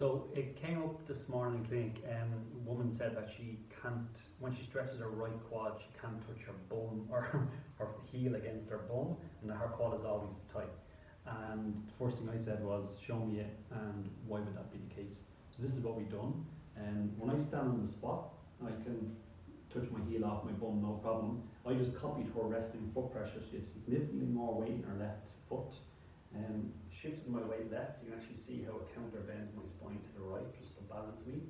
So it came up this morning in clinic, and a woman said that she can't, when she stretches her right quad, she can't touch her bum or her heel against her bum, and her quad is always tight. And the first thing I said was, show me it, and why would that be the case? So this is what we've done, and when I stand on the spot, I can touch my heel off my bum, no problem. I just copied her resting foot pressure, she has significantly more weight in her left. Um, shifted my weight left, you can actually see how it counterbends my spine to the right, just to balance me.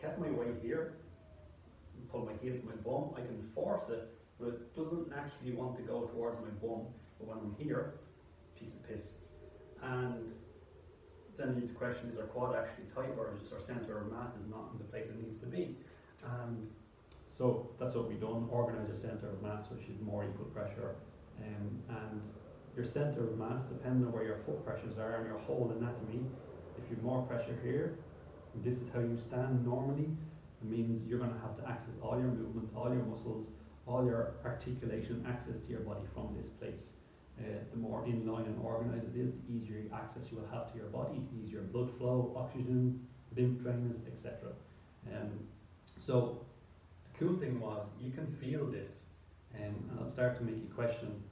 Kept my weight here, pull my heel to my bum, I can force it, but it doesn't actually want to go towards my bum. But when I'm here, piece of piss. And then the question is our quad actually tight or is our centre of mass is not in the place it needs to be? And so that's what we've done, organise your centre of mass which is more equal pressure um, your centre of mass, depending on where your foot pressures are and your whole anatomy, if you're more pressure here, this is how you stand normally, it means you're going to have to access all your movement, all your muscles, all your articulation, access to your body from this place. Uh, the more in line and organised it is, the easier access you will have to your body, the easier blood flow, oxygen, lymph drainage, etc. Um, so the cool thing was you can feel this, um, and I'll start to make you question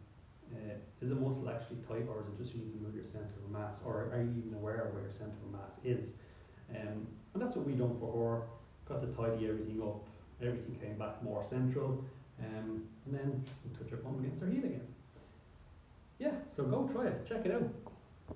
uh, is the muscle actually tight or is it just you need to move your centre of mass or are you even aware of where your centre of mass is? Um, and that's what we done for her, got to tidy everything up, everything came back more central um, and then we touch her bum against her heel again. Yeah, so go try it, check it out.